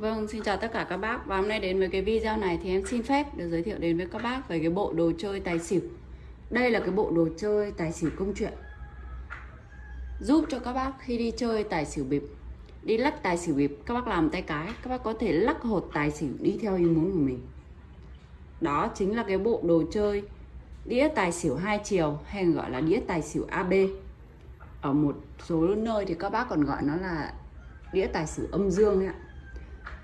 Vâng, xin chào tất cả các bác. Và hôm nay đến với cái video này thì em xin phép được giới thiệu đến với các bác về cái bộ đồ chơi tài xỉu. Đây là cái bộ đồ chơi tài xỉu công chuyện. Giúp cho các bác khi đi chơi tài xỉu bịp. Đi lắc tài xỉu bịp, các bác làm tay cái Các bác có thể lắc hột tài xỉu đi theo ý muốn của mình. Đó chính là cái bộ đồ chơi đĩa tài xỉu hai chiều hay gọi là đĩa tài xỉu AB Ở một số nơi thì các bác còn gọi nó là đĩa tài xỉu âm dương ấy ạ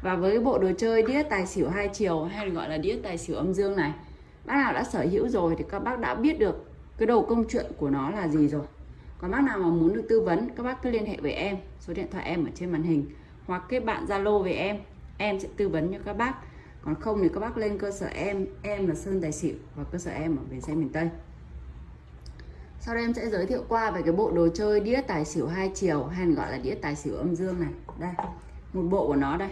và với bộ đồ chơi đĩa tài xỉu hai chiều, hay gọi là đĩa tài xỉu âm dương này, Bác nào đã sở hữu rồi thì các bác đã biết được cái đầu công chuyện của nó là gì rồi. Còn bác nào mà muốn được tư vấn, các bác cứ liên hệ với em, Số điện thoại em ở trên màn hình, Hoặc kết bạn Zalo với em Em sẽ tư vấn cho các bác. Còn không thì các bác lên cơ sở em Em là Sơn Tài Xỉu, và cơ sở em ở Bến Xe miền Tây. Sau đây em sẽ giới thiệu qua về cái bộ đồ chơi đĩa tài xỉu hai chiều, hay gọi là đĩa tài xỉu âm dương này. Đây, một bộ của nó đây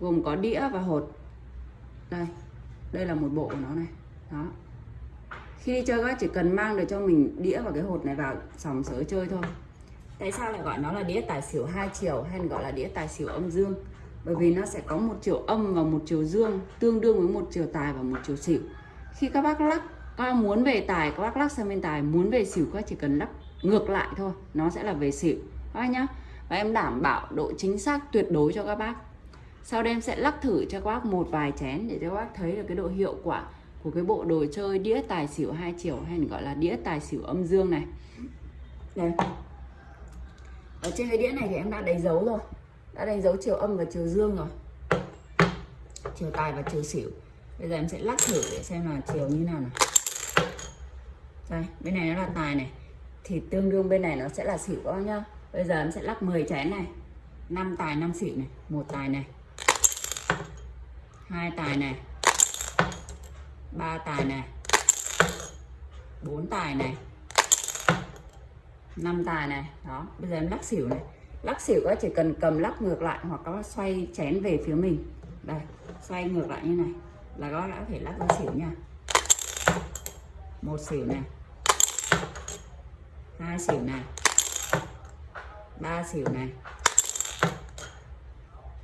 gồm có đĩa và hột. Đây đây là một bộ của nó này. Đó. Khi đi chơi các chỉ cần mang được cho mình đĩa và cái hột này vào sòng sới chơi thôi. Tại sao lại gọi nó là đĩa tài xỉu hai chiều hay gọi là đĩa tài xỉu âm dương? Bởi vì nó sẽ có một chiều âm và một chiều dương, tương đương với một chiều tài và một chiều xỉu. Khi các bác lắc, các bác muốn về tài, các bác lắc sang bên tài, muốn về xỉu, các chỉ cần lắc ngược lại thôi. Nó sẽ là về xỉu. Các bác nhá. Và em đảm bảo độ chính xác tuyệt đối cho các bác sau đây em sẽ lắc thử cho các bác một vài chén để cho các bác thấy được cái độ hiệu quả của cái bộ đồ chơi đĩa tài xỉu hai chiều hay gọi là đĩa tài xỉu âm dương này. Đây. Ở trên cái đĩa này thì em đã đánh dấu rồi. Đã đánh dấu chiều âm và chiều dương rồi. Chiều tài và chiều xỉu. Bây giờ em sẽ lắc thử để xem là chiều như nào này. Đây, bên này nó là tài này. Thì tương đương bên này nó sẽ là xỉu các bác nhá. Bây giờ em sẽ lắc 10 chén này. 5 tài 5 xỉu này. Một tài này hai tài này. Ba tài này. Bốn tài này. Năm tài này. Đó, bây giờ em lắc xỉu này. Lắc xỉu các chỉ cần cầm lắc ngược lại hoặc có xoay chén về phía mình. Đây, xoay ngược lại như này là các đã có thể lắc ra xỉu nha. Một xỉu này. Hai xỉu này. Ba xỉu này.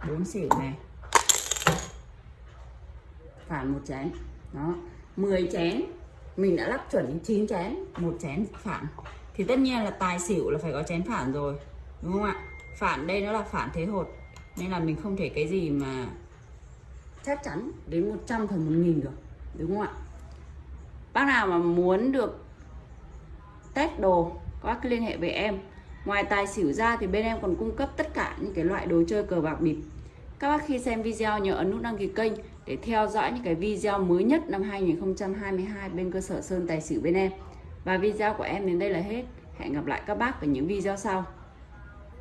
Bốn xỉu này phản một chén. Đó 10 chén. Mình đã lắp chuẩn 9 chén, một chén phản. Thì tất nhiên là tài xỉu là phải có chén phản rồi, đúng không ạ? Phản đây nó là phản thế hột, nên là mình không thể cái gì mà chắc chắn đến 100 phần 1000 được, đúng không ạ? Bác nào mà muốn được test đồ các bác liên hệ với em. Ngoài tài xỉu ra thì bên em còn cung cấp tất cả những cái loại đồ chơi cờ bạc bịp. Các bác khi xem video nhớ ấn nút đăng ký kênh để theo dõi những cái video mới nhất năm 2022 bên cơ sở Sơn Tài Xỉu bên em. Và video của em đến đây là hết. Hẹn gặp lại các bác ở những video sau.